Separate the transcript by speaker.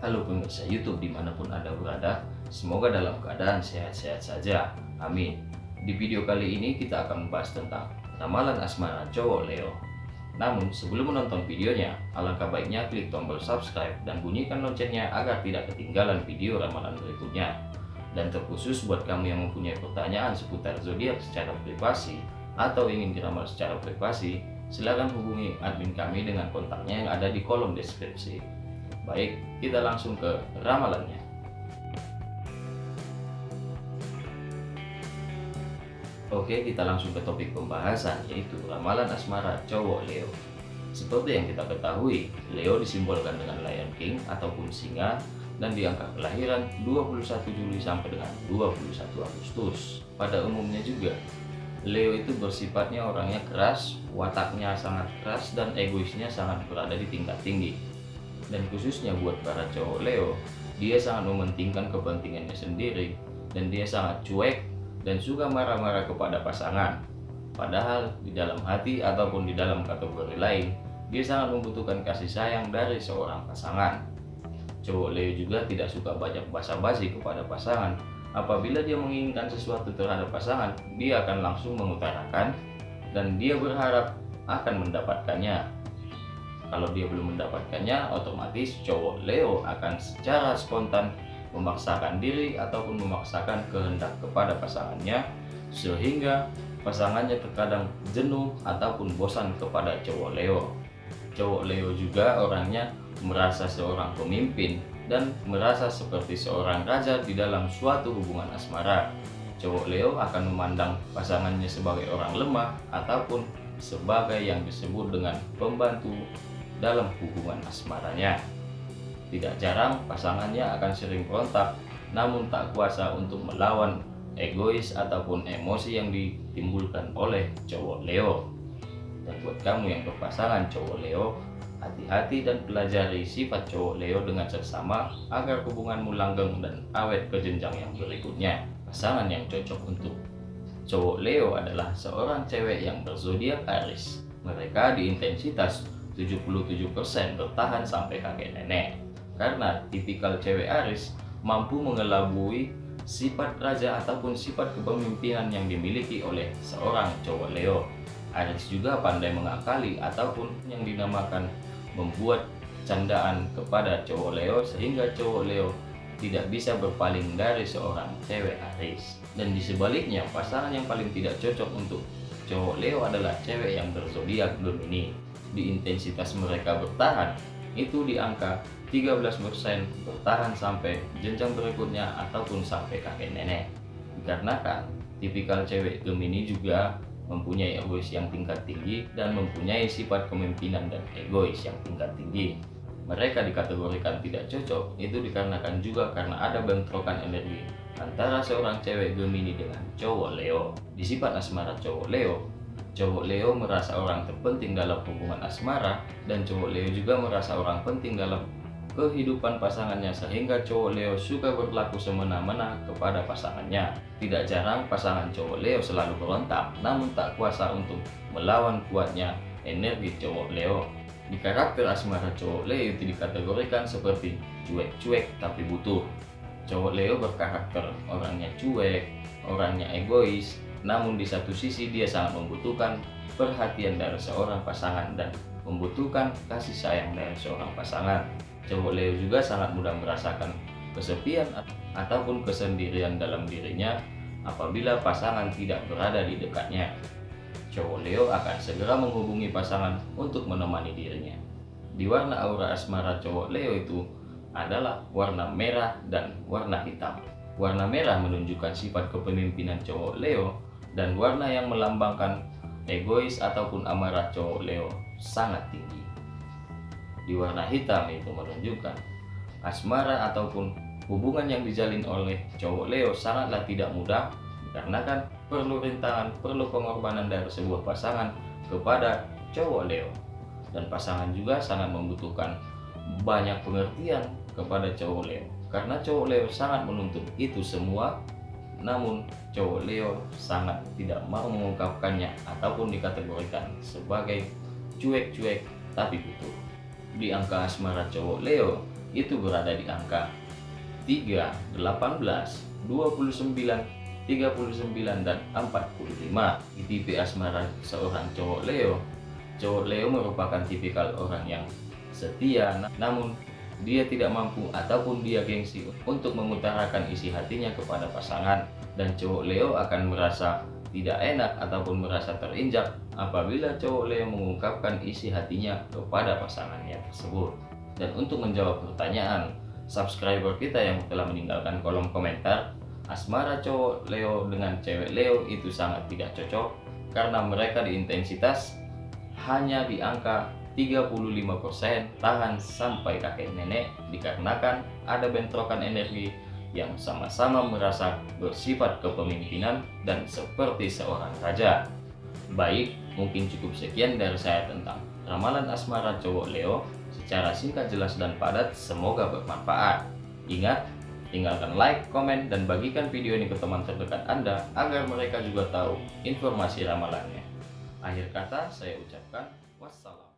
Speaker 1: Halo pemirsa YouTube di mana pun Anda berada, semoga dalam keadaan sehat-sehat saja. Amin. Di video kali ini kita akan membahas tentang ramalan asmara cowok Leo. Namun sebelum menonton videonya, alangkah baiknya klik tombol subscribe dan bunyikan loncengnya agar tidak ketinggalan video ramalan berikutnya. Dan terkhusus buat kamu yang mempunyai pertanyaan seputar zodiak secara privasi atau ingin diramal secara privasi, silakan hubungi admin kami dengan kontaknya yang ada di kolom deskripsi. Baik, kita langsung ke ramalannya. Oke, kita langsung ke topik pembahasan yaitu ramalan asmara cowok Leo. Seperti yang kita ketahui, Leo disimbolkan dengan Lion King ataupun singa dan di angka kelahiran 21 Juli sampai dengan 21 Agustus. Pada umumnya juga, Leo itu bersifatnya orangnya keras, wataknya sangat keras dan egoisnya sangat berada di tingkat tinggi. Dan khususnya buat para cowok Leo, dia sangat mementingkan kepentingannya sendiri dan dia sangat cuek dan suka marah-marah kepada pasangan. Padahal di dalam hati ataupun di dalam kategori lain, dia sangat membutuhkan kasih sayang dari seorang pasangan. Cowok Leo juga tidak suka banyak basa-basi kepada pasangan Apabila dia menginginkan sesuatu terhadap pasangan, dia akan langsung mengutarakan dan dia berharap akan mendapatkannya. Kalau dia belum mendapatkannya, otomatis cowok Leo akan secara spontan memaksakan diri ataupun memaksakan kehendak kepada pasangannya sehingga pasangannya terkadang jenuh ataupun bosan kepada cowok Leo. Cowok Leo juga orangnya merasa seorang pemimpin dan merasa seperti seorang raja di dalam suatu hubungan asmara. Cowok Leo akan memandang pasangannya sebagai orang lemah ataupun sebagai yang disebut dengan pembantu dalam hubungan asmaranya. Tidak jarang pasangannya akan sering berontak namun tak kuasa untuk melawan egois ataupun emosi yang ditimbulkan oleh cowok Leo. Dan buat kamu yang berpasangan cowok Leo, Hati-hati dan pelajari sifat cowok Leo dengan seksama agar hubunganmu langgeng dan awet ke jenjang yang berikutnya. Pasangan yang cocok untuk cowok Leo adalah seorang cewek yang berzodiak Aries. Mereka di intensitas 77% bertahan sampai kakek nenek. Karena tipikal cewek Aries mampu mengelabui sifat raja ataupun sifat kepemimpinan yang dimiliki oleh seorang cowok Leo. Aries juga pandai mengakali ataupun yang dinamakan membuat candaan kepada cowok Leo sehingga cowok Leo tidak bisa berpaling dari seorang cewek Aries dan di sebaliknya pasangan yang paling tidak cocok untuk cowok Leo adalah cewek yang berzodiak Gemini di intensitas mereka bertahan itu di angka 13% bertahan sampai jenjang berikutnya ataupun sampai kakek nenek dikarenakan tipikal cewek Gemini juga mempunyai egois yang tingkat tinggi dan mempunyai sifat kepemimpinan dan egois yang tingkat tinggi. Mereka dikategorikan tidak cocok itu dikarenakan juga karena ada bentrokan energi antara seorang cewek Gemini dengan cowok Leo. Di sifat asmara cowok Leo, cowok Leo merasa orang terpenting dalam hubungan asmara dan cowok Leo juga merasa orang penting dalam kehidupan pasangannya sehingga cowok Leo suka berlaku semena-mena kepada pasangannya. Tidak jarang pasangan cowok Leo selalu berontak namun tak kuasa untuk melawan kuatnya energi cowok Leo. Di karakter asmara cowok Leo itu dikategorikan seperti cuek-cuek tapi butuh. Cowok Leo berkarakter orangnya cuek, orangnya egois, namun di satu sisi dia sangat membutuhkan perhatian dari seorang pasangan dan membutuhkan kasih sayang dari seorang pasangan. Cowok Leo juga sangat mudah merasakan kesepian ataupun kesendirian dalam dirinya apabila pasangan tidak berada di dekatnya. Cowok Leo akan segera menghubungi pasangan untuk menemani dirinya. Di warna aura asmara cowok Leo itu adalah warna merah dan warna hitam. Warna merah menunjukkan sifat kepemimpinan cowok Leo dan warna yang melambangkan egois ataupun amarah cowok Leo sangat tinggi. Di warna hitam itu menunjukkan asmara ataupun hubungan yang dijalin oleh cowok Leo sangatlah tidak mudah karena kan perlu rintangan, perlu pengorbanan dari sebuah pasangan kepada cowok Leo. Dan pasangan juga sangat membutuhkan banyak pengertian kepada cowok Leo. Karena cowok Leo sangat menuntut itu semua namun cowok Leo sangat tidak mau mengungkapkannya ataupun dikategorikan sebagai cuek-cuek tapi butuh di angka asmara cowok Leo itu berada di angka 3, 18, 29, 39 dan 45 di tipe asmara seorang cowok Leo cowok Leo merupakan tipikal orang yang setia. Namun dia tidak mampu ataupun dia gengsi untuk mengutarakan isi hatinya kepada pasangan. Dan cowok Leo akan merasa tidak enak ataupun merasa terinjak apabila cowok Leo mengungkapkan isi hatinya kepada pasangannya tersebut. Dan untuk menjawab pertanyaan subscriber kita yang telah meninggalkan kolom komentar asmara cowok Leo dengan cewek Leo itu sangat tidak cocok karena mereka di intensitas hanya di angka 35% tahan sampai kakek nenek dikarenakan ada bentrokan energi yang sama-sama merasa bersifat kepemimpinan dan seperti seorang raja. Baik, mungkin cukup sekian dari saya tentang ramalan asmara cowok Leo secara singkat jelas dan padat semoga bermanfaat. Ingat, Tinggalkan like, komen, dan bagikan video ini ke teman terdekat Anda agar mereka juga tahu informasi ramalannya. Akhir kata, saya ucapkan wassalam.